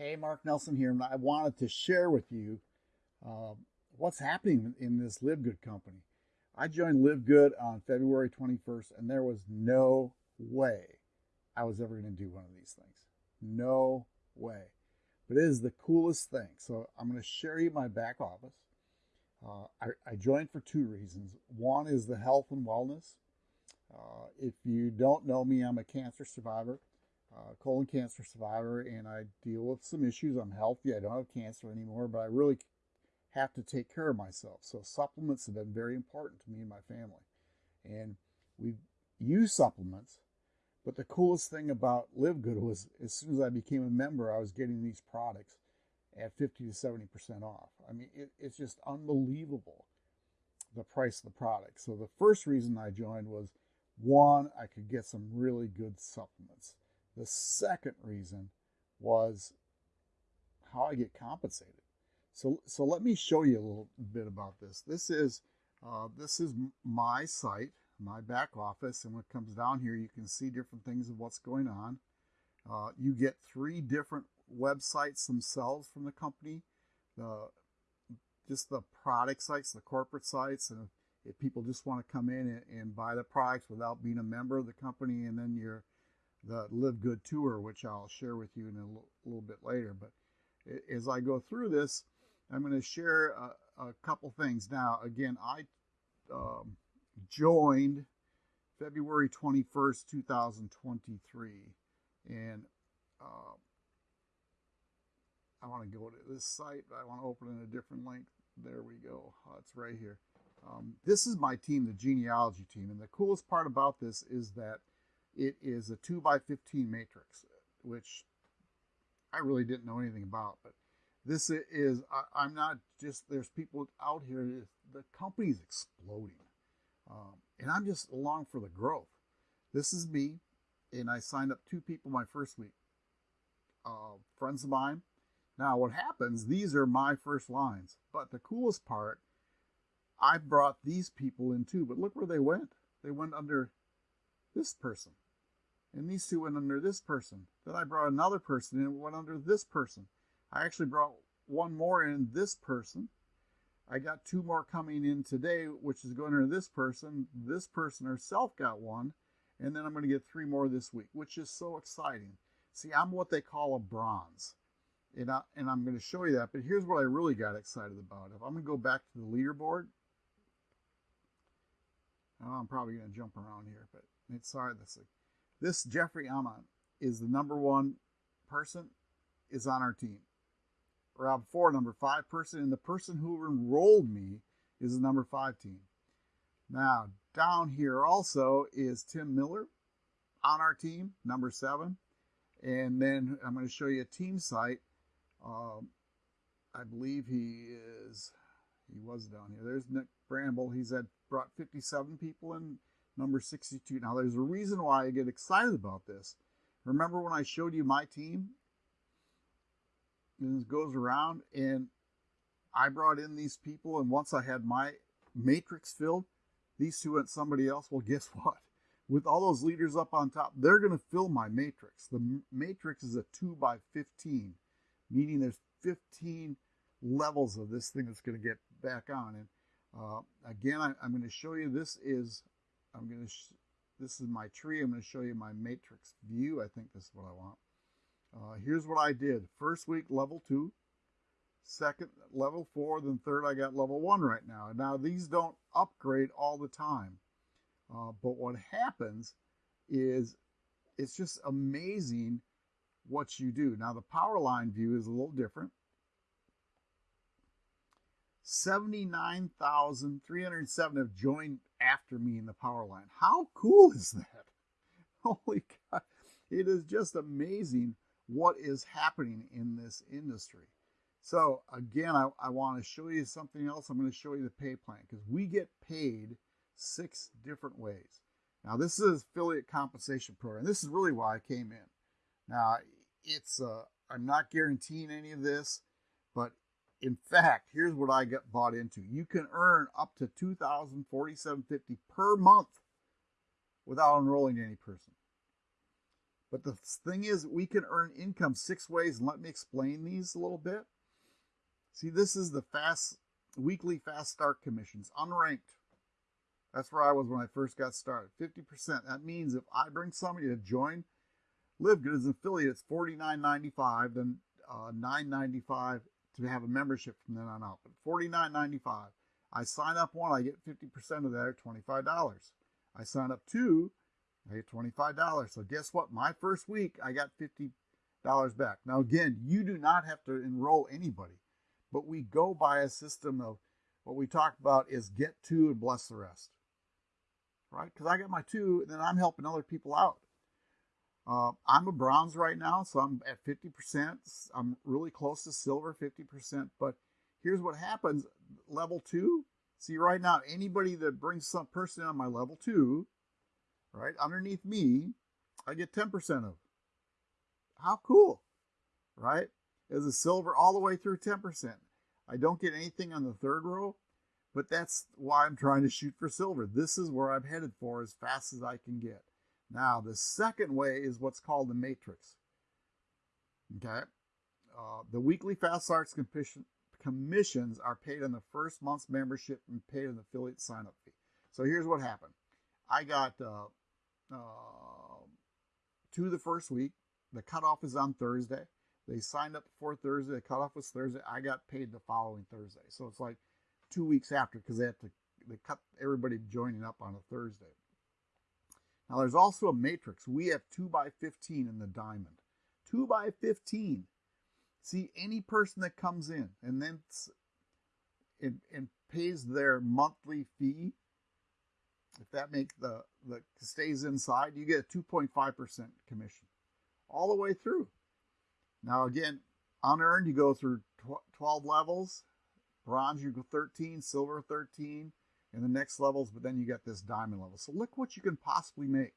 Hey, Mark Nelson here, I wanted to share with you uh, what's happening in this Live Good company. I joined Live Good on February 21st, and there was no way I was ever going to do one of these things. No way. But it is the coolest thing. So I'm going to share you my back office. Uh, I, I, joined for two reasons. One is the health and wellness. Uh, if you don't know me, I'm a cancer survivor uh, colon cancer survivor and I deal with some issues. I'm healthy. I don't have cancer anymore, but I really have to take care of myself. So supplements have been very important to me and my family. And we use supplements. But the coolest thing about Live Good was as soon as I became a member, I was getting these products at 50 to 70% off. I mean, it, it's just unbelievable the price of the product. So the first reason I joined was one, I could get some really good supplements. The second reason was how I get compensated. So, so let me show you a little bit about this. This is, uh, this is my site, my back office, and when it comes down here, you can see different things of what's going on. Uh, you get three different websites themselves from the company. The just the product sites, the corporate sites, and if people just want to come in and, and buy the products without being a member of the company, and then you're the Live Good Tour, which I'll share with you in a little, little bit later. But as I go through this, I'm going to share a, a couple things. Now, again, I um, joined February 21st, 2023, and uh, I want to go to this site. But I want to open in a different link. There we go. Oh, it's right here. Um, this is my team, the genealogy team, and the coolest part about this is that it is a 2 by 15 matrix, which I really didn't know anything about. But this is, I, am not just, there's people out here, the company's exploding. Um, and I'm just along for the growth. This is me, and I signed up two people my first week. Uh, friends of mine. Now, what happens, these are my first lines. But the coolest part, I brought these people in too, but look where they went. They went under this person. And these two went under this person. Then I brought another person and went under this person. I actually brought one more in this person. I got two more coming in today, which is going under this person. This person herself got one. And then I'm going to get three more this week, which is so exciting. See, I'm what they call a bronze. And, I, and I'm going to show you that. But here's what I really got excited about. If I'm going to go back to the leaderboard, I'm probably going to jump around here, but it's sorry. This this Jeffrey Amon is the number one person is on our team. Rob Four, number five person, and the person who enrolled me is the number five team. Now, down here also is Tim Miller on our team, number seven. And then I'm going to show you a team site. Um, I believe he is, was down here. There's Nick Bramble. He's had brought 57 people in number 62. Now, there's a reason why I get excited about this. Remember when I showed you my team? And it goes around, and I brought in these people, and once I had my matrix filled, these two went somebody else. Well, guess what? With all those leaders up on top, they're going to fill my matrix. The matrix is a 2 by 15, meaning there's 15 levels of this thing that's going to get back on. And uh, again, I, am going to show you this is I'm going to, this is my tree. I'm going to show you my matrix view. I think this is what I want. Uh, here's what I did. First week, level two, second level four. Then third, I got level one right now. Now, these don't upgrade all the time. Uh, but what happens is it's just amazing what you do. Now, the power line view is a little different. 79,307 have joined after me in the power line. How cool is that? Holy God. It is just amazing what is happening in this industry. So again, I, I want to show you something else. I'm going to show you the pay plan because we get paid six different ways. Now this is affiliate compensation program. This is really why I came in. Now it's uh, I'm not guaranteeing any of this, in fact, here's what I got bought into. You can earn up to $2,047.50 per month without enrolling any person. But the thing is, we can earn income six ways, and let me explain these a little bit. See, this is the fast weekly fast start commissions, unranked. That's where I was when I first got started. 50%. That means if I bring somebody to join Live Good as an affiliate, it's $49.95, then uh, $9.95 to have a membership from then on out. But $49.95. I sign up one, I get 50% of that at $25. I sign up two, I get $25. So guess what? My first week, I got $50 back. Now, again, you do not have to enroll anybody, but we go by a system of what we talked about is get two and bless the rest. Right? Because I got my two, and then I'm helping other people out. Uh, I'm a bronze right now, so I'm at 50%. I'm really close to silver, 50%. But here's what happens level two. See, right now, anybody that brings some person on my level two, right, underneath me, I get 10% of. How cool, right? As a silver all the way through 10%. I don't get anything on the third row, but that's why I'm trying to shoot for silver. This is where I'm headed for as fast as I can get. Now, the second way is what's called the matrix. Okay? Uh, the weekly Fast Starts commissions are paid on the first month's membership and paid an affiliate sign-up fee. So here's what happened. I got uh, uh, two the first week. The cutoff is on Thursday. They signed up before Thursday. The cutoff was Thursday. I got paid the following Thursday. So it's like two weeks after because they have to they cut everybody joining up on a Thursday. Now there's also a matrix. We have 2 by 15 in the diamond. 2 by 15. See, any person that comes in and then and, and pays their monthly fee, if that makes the, the stays inside, you get a 2.5% commission all the way through. Now again, unearned, you go through 12 levels. Bronze, you go 13, silver 13, in the next levels, but then you get this diamond level. So look what you can possibly make.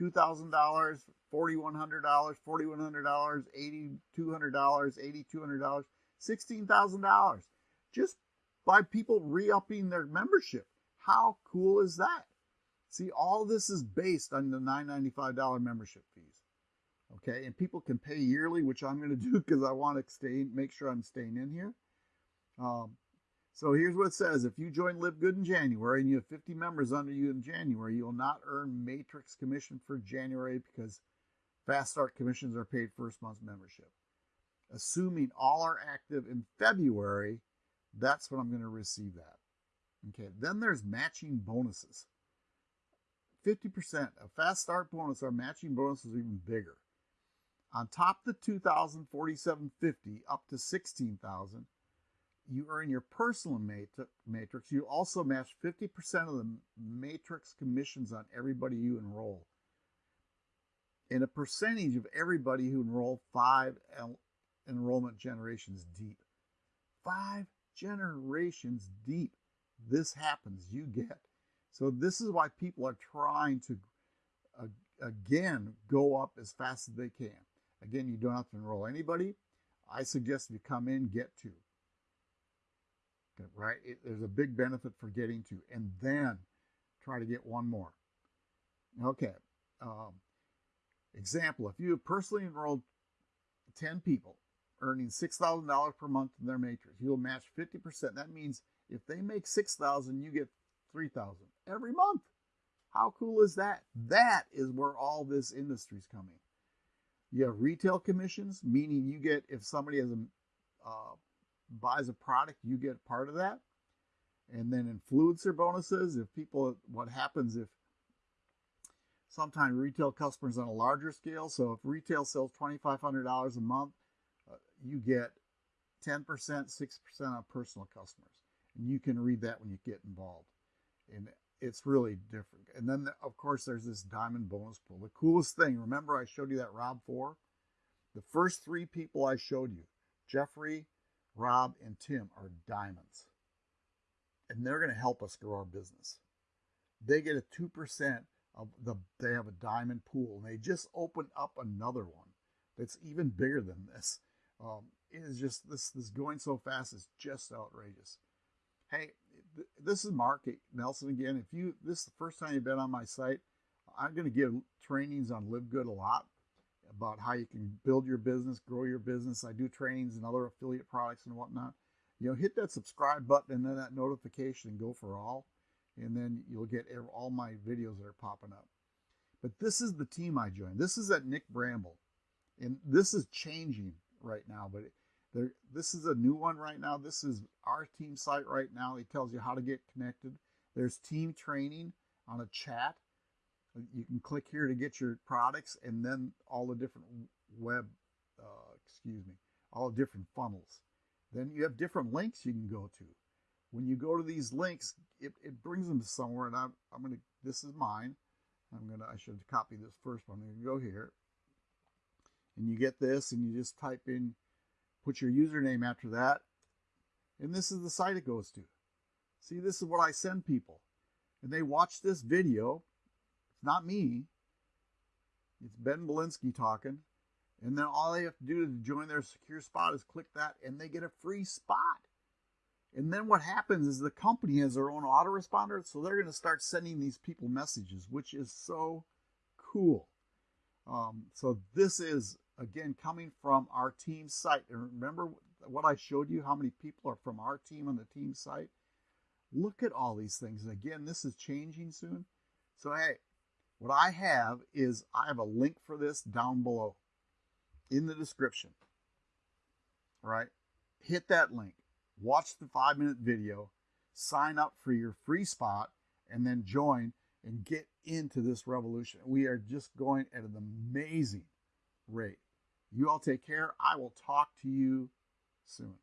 $2,000, $4,100, $4,100, $8,200, $8,200, $16,000 just by people re-upping their membership. How cool is that? See, all this is based on the $995 membership fees. Okay, and people can pay yearly, which I'm going to do because I want to stay, make sure I'm staying in here. Um, so here's what it says. If you join Live Good in January and you have 50 members under you in January, you'll not earn Matrix commission for January because Fast Start commissions are paid first month's membership. Assuming all are active in February, that's when I'm going to receive that. Okay, then there's matching bonuses. 50% of Fast Start bonus, our matching bonuses are even bigger. On top of the 2,047.50 up to 16,000, you earn your personal matrix, you also match 50% of the matrix commissions on everybody you enroll. And a percentage of everybody who enroll five enrollment generations deep. Five generations deep. This happens, you get. So this is why people are trying to, uh, again, go up as fast as they can. Again, you don't have to enroll anybody. I suggest you come in, get two right? It, there's a big benefit for getting to, and then try to get one more. Okay. Um, example, if you have personally enrolled 10 people earning $6,000 per month in their matrix, you'll match 50%. That means if they make 6,000, you get 3,000 every month. How cool is that? That is where all this industry is coming. You have retail commissions, meaning you get if somebody has a uh, buys a product, you get part of that. And then influencer bonuses, if people, what happens if sometimes retail customers on a larger scale. So if retail sells $2,500 a month, uh, you get 10%, 6% on personal customers. And you can read that when you get involved. And it's really different. And then, of course, there's this diamond bonus pool. The coolest thing, remember I showed you that Rob 4? The first three people I showed you, Jeffrey, Rob and Tim are diamonds. And they're going to help us grow our business. They get a 2% of the, they have a diamond pool. And they just opened up another one that's even bigger than this. Um, it is just, this, this going so fast is just outrageous. Hey, th- this is Mark Nelson again. If you, this is the first time you've been on my site, I'm going to give trainings on Live Good a lot. About how you can build your business, grow your business. I do trainings and other affiliate products and whatnot. You know, hit that subscribe button and then that notification and go for all. And then you'll get all my videos that are popping up. But this is the team I joined. This is at Nick Bramble. And this is changing right now, but there, this is a new one right now. This is our team site right now. It tells you how to get connected. There's team training on a chat. You can click here to get your products and then all the different web, uh, excuse me, all the different funnels. Then you have different links you can go to. When you go to these links, it, it brings them to somewhere. And I'm, I'm going to, this is mine. I'm going to, I should copy this first one. You go here and you get this and you just type in Put your username after that. And this is the site it goes to. See, this is what I send people. And they watch this video. It's not me. It's Ben Glinsky talking. And then all they have to do to join their secure spot is click that and they get a free spot. And then what happens is the company has their own autoresponder, so they're going to start sending these people messages, which is so cool. Um, so this is again coming from our team site. And remember what I showed you, how many people are from our team on the team site? Look at all these things. And Again, this is changing soon. So, hey, what I have is I have a link for this down below in the description. Right? Hit that link, watch the five minute video, sign up for your free spot, and then join and get into this revolution. We are just going at an amazing rate. You all take care. I will talk to you soon.